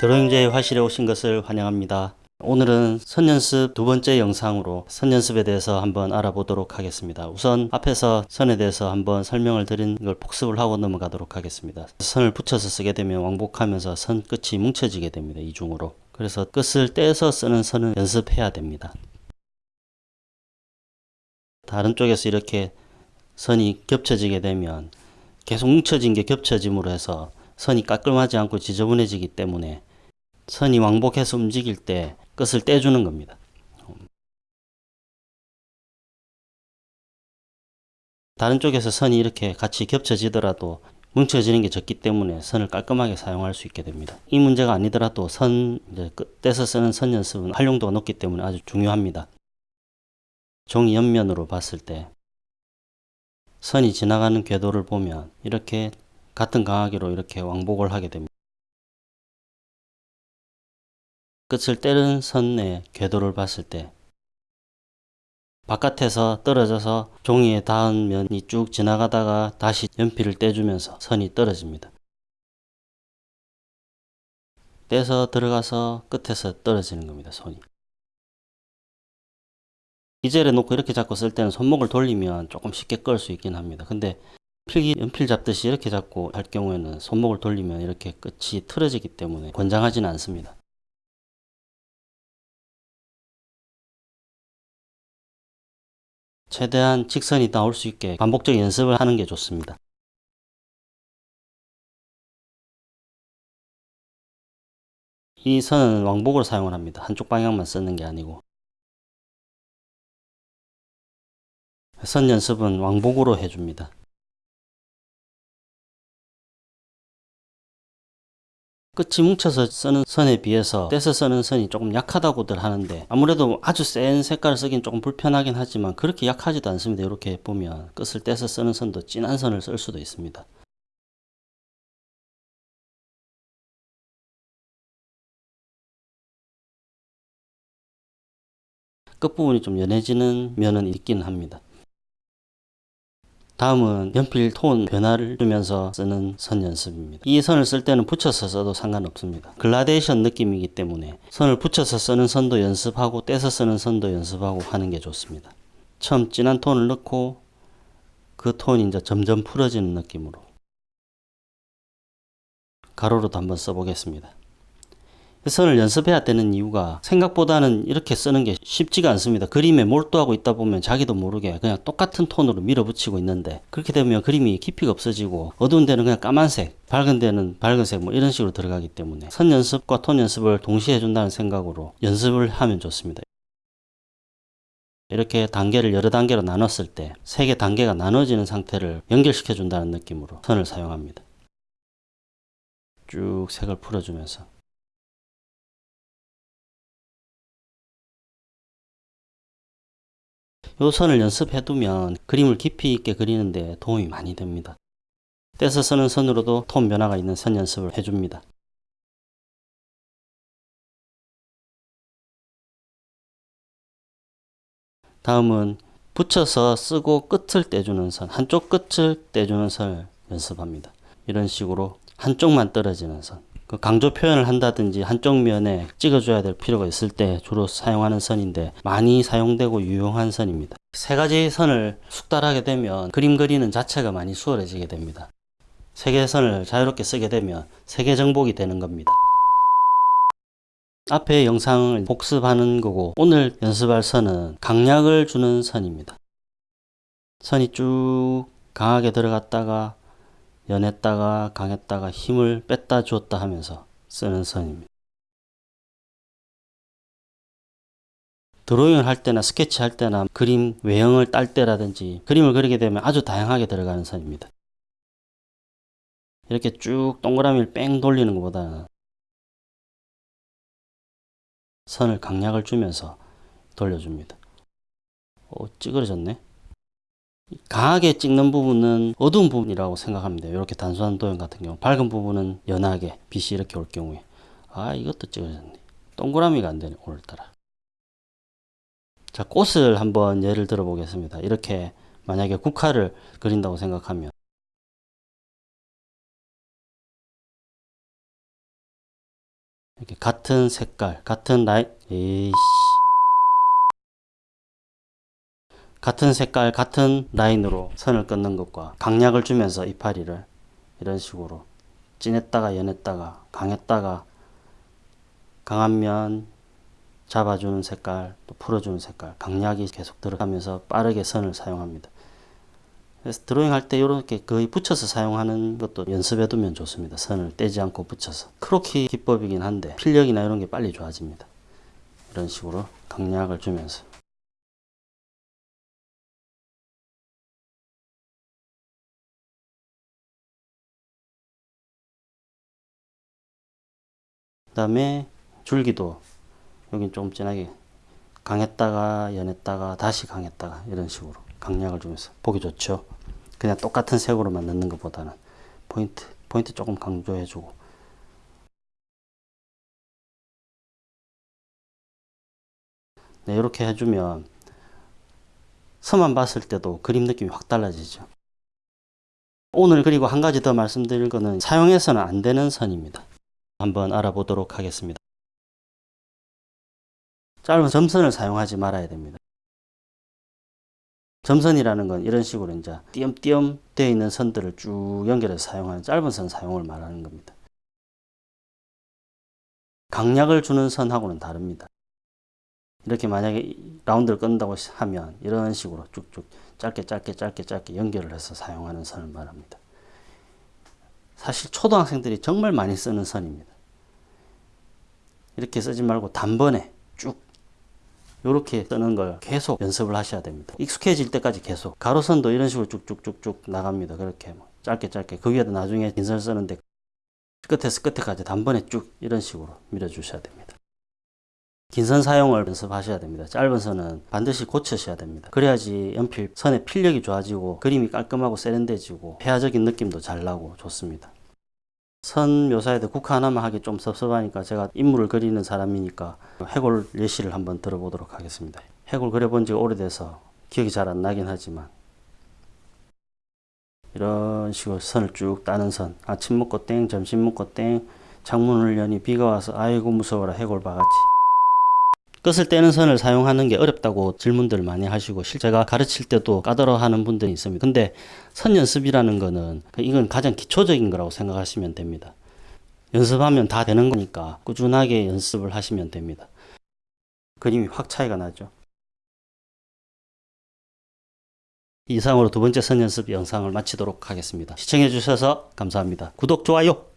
드로잉제의 화실에 오신 것을 환영합니다. 오늘은 선연습 두 번째 영상으로 선연습에 대해서 한번 알아보도록 하겠습니다. 우선 앞에서 선에 대해서 한번 설명을 드린 걸 복습을 하고 넘어가도록 하겠습니다. 선을 붙여서 쓰게 되면 왕복하면서 선 끝이 뭉쳐지게 됩니다. 이중으로. 그래서 끝을 떼서 쓰는 선을 연습해야 됩니다. 다른 쪽에서 이렇게 선이 겹쳐지게 되면 계속 뭉쳐진 게 겹쳐짐으로 해서 선이 깔끔하지 않고 지저분해지기 때문에 선이 왕복해서 움직일 때 끝을 떼주는 겁니다. 다른 쪽에서 선이 이렇게 같이 겹쳐지더라도 뭉쳐지는 게 적기 때문에 선을 깔끔하게 사용할 수 있게 됩니다. 이 문제가 아니더라도 선 끝에서 쓰는 선 연습은 활용도가 높기 때문에 아주 중요합니다. 종이 옆면으로 봤을 때 선이 지나가는 궤도를 보면 이렇게 같은 강하기로 이렇게 왕복을 하게 됩니다. 끝을 떼는 선의 궤도를 봤을 때 바깥에서 떨어져서 종이에 닿은 면이 쭉 지나가다가 다시 연필을 떼주면서 선이 떨어집니다. 떼서 들어가서 끝에서 떨어지는 겁니다. 손이. 이 젤에 놓고 이렇게 잡고 쓸 때는 손목을 돌리면 조금 쉽게 끌 수 있긴 합니다. 근데 필기 연필 잡듯이 이렇게 잡고 할 경우에는 손목을 돌리면 이렇게 끝이 틀어지기 때문에 권장하지는 않습니다. 최대한 직선이 나올 수 있게 반복적 연습을 하는 게 좋습니다. 이 선은 왕복으로 사용을 합니다. 한쪽 방향만 쓰는 게 아니고 선 연습은 왕복으로 해줍니다. 끝이 뭉쳐서 쓰는 선에 비해서 떼서 쓰는 선이 조금 약하다고들 하는데 아무래도 아주 센 색깔을 쓰긴 조금 불편하긴 하지만 그렇게 약하지도 않습니다. 이렇게 보면 끝을 떼서 쓰는 선도 진한 선을 쓸 수도 있습니다. 끝부분이 좀 연해지는 면은 있긴 합니다. 다음은 연필 톤 변화를 주면서 쓰는 선 연습입니다. 이 선을 쓸 때는 붙여서 써도 상관없습니다. 글라데이션 느낌이기 때문에 선을 붙여서 쓰는 선도 연습하고 떼서 쓰는 선도 연습하고 하는 게 좋습니다. 처음 진한 톤을 넣고 그 톤이 이제 점점 풀어지는 느낌으로 가로로도 한번 써보겠습니다. 선을 연습해야 되는 이유가 생각보다는 이렇게 쓰는 게 쉽지가 않습니다. 그림에 몰두하고 있다 보면 자기도 모르게 그냥 똑같은 톤으로 밀어붙이고 있는데 그렇게 되면 그림이 깊이가 없어지고 어두운 데는 그냥 까만색 밝은 데는 밝은색 뭐 이런 식으로 들어가기 때문에 선 연습과 톤 연습을 동시에 해준다는 생각으로 연습을 하면 좋습니다. 이렇게 단계를 여러 단계로 나눴을 때 세 개 단계가 나눠지는 상태를 연결시켜 준다는 느낌으로 선을 사용합니다. 쭉 색을 풀어주면서 요 선을 연습해 두면 그림을 깊이 있게 그리는데 도움이 많이 됩니다. 떼서 쓰는 선으로도 톤 변화가 있는 선 연습을 해줍니다. 다음은 붙여서 쓰고 끝을 떼주는 선, 한쪽 끝을 떼주는 선을 연습합니다. 이런 식으로 한쪽만 떨어지는 선. 그 강조 표현을 한다든지 한쪽 면에 찍어줘야 될 필요가 있을 때 주로 사용하는 선인데 많이 사용되고 유용한 선입니다. 세 가지 선을 숙달하게 되면 그림 그리는 자체가 많이 수월해지게 됩니다. 세 개의 선을 자유롭게 쓰게 되면 세계 정복이 되는 겁니다. 앞에 영상을 복습하는 거고 오늘 연습할 선은 강약을 주는 선입니다. 선이 쭉 강하게 들어갔다가 연했다가 강했다가 힘을 뺐다 줬다 하면서 쓰는 선입니다. 드로잉을 할 때나 스케치 할 때나 그림 외형을 딸 때라든지 그림을 그리게 되면 아주 다양하게 들어가는 선입니다. 이렇게 쭉 동그라미를 뺑 돌리는 것보다는 선을 강약을 주면서 돌려줍니다. 오, 찌그러졌네. 강하게 찍는 부분은 어두운 부분이라고 돼요. 이렇게 단순한 도형 같은 경우 밝은 부분은 연하게 빛이 이렇게 올 경우에 아 이것도 찍어졌네. 동그라미가 안 되네 오늘따라. 자 꽃을 한번 예를 들어 보겠습니다. 이렇게 만약에 국화를 그린다고 생각하면 이렇게 같은 색깔, 같은 라인, 에이씨. 같은 색깔, 같은 라인으로 선을 끊는 것과 강약을 주면서 이파리를 이런 식으로 진했다가 연했다가 강했다가 강한 면 잡아주는 색깔 또 풀어주는 색깔 강약이 계속 들어가면서 빠르게 선을 사용합니다. 그래서 드로잉 할 때 이렇게 거의 붙여서 사용하는 것도 연습해 두면 좋습니다. 선을 떼지 않고 붙여서. 크로키 기법이긴 한데 필력이나 이런 게 빨리 좋아집니다. 이런 식으로 강약을 주면서. 다음에 줄기도 여긴 조금 진하게 강했다가 연했다가 다시 강했다가 이런 식으로 강약을 주면서 보기 좋죠. 그냥 똑같은 색으로만 넣는 것보다는 포인트 포인트 조금 강조해 주고 네, 이렇게 해주면 선만 봤을 때도 그림 느낌이 확 달라지죠. 오늘 그리고 한 가지 더 말씀드릴 거는 사용해서는 안 되는 선입니다. 한번 알아보도록 하겠습니다. 짧은 점선을 사용하지 말아야 됩니다. 점선이라는 건 이런 식으로 이제 띄엄띄엄 되어 있는 선들을 쭉 연결해서 사용하는 짧은 선 사용을 말하는 겁니다. 강약을 주는 선하고는 다릅니다. 이렇게 만약에 라운드를 끊는다고 하면 이런 식으로 쭉쭉 짧게 짧게 짧게 짧게 연결을 해서 사용하는 선을 말합니다. 사실 초등학생들이 정말 많이 쓰는 선입니다. 이렇게 쓰지 말고 단번에 쭉 이렇게 쓰는 걸 계속 연습을 하셔야 됩니다. 익숙해질 때까지 계속 가로선도 이런 식으로 쭉쭉쭉쭉 나갑니다. 그렇게 뭐 짧게 짧게 그 위에다 나중에 긴선 쓰는데 끝에서 끝에까지 단번에 쭉 이런 식으로 밀어주셔야 됩니다. 긴 선 사용을 연습하셔야 됩니다. 짧은 선은 반드시 고치셔야 됩니다. 그래야지 연필 선의 필력이 좋아지고 그림이 깔끔하고 세련돼지고 폐화적인 느낌도 잘 나고 좋습니다. 선 묘사에도 국화 하나만 하기 좀 섭섭하니까 제가 인물을 그리는 사람이니까 해골 예시를 한번 들어보도록 하겠습니다. 해골 그려본 지가 오래돼서 기억이 잘 안 나긴 하지만 이런 식으로 선을 쭉 따는 선 아침 먹고 땡 점심 먹고 땡 창문을 여니 비가 와서 아이고 무서워라 해골 바가지 끝을 떼는 선을 사용하는 게 어렵다고 질문들 많이 하시고 실제가 가르칠 때도 까다로워하는 분들이 있습니다. 근데 선 연습이라는 거는 이건 가장 기초적인 거라고 생각하시면 됩니다. 연습하면 다 되는 거니까 꾸준하게 연습을 하시면 됩니다. 그림이 확 차이가 나죠. 이상으로 두 번째 선 연습 영상을 마치도록 하겠습니다. 시청해 주셔서 감사합니다. 구독, 좋아요!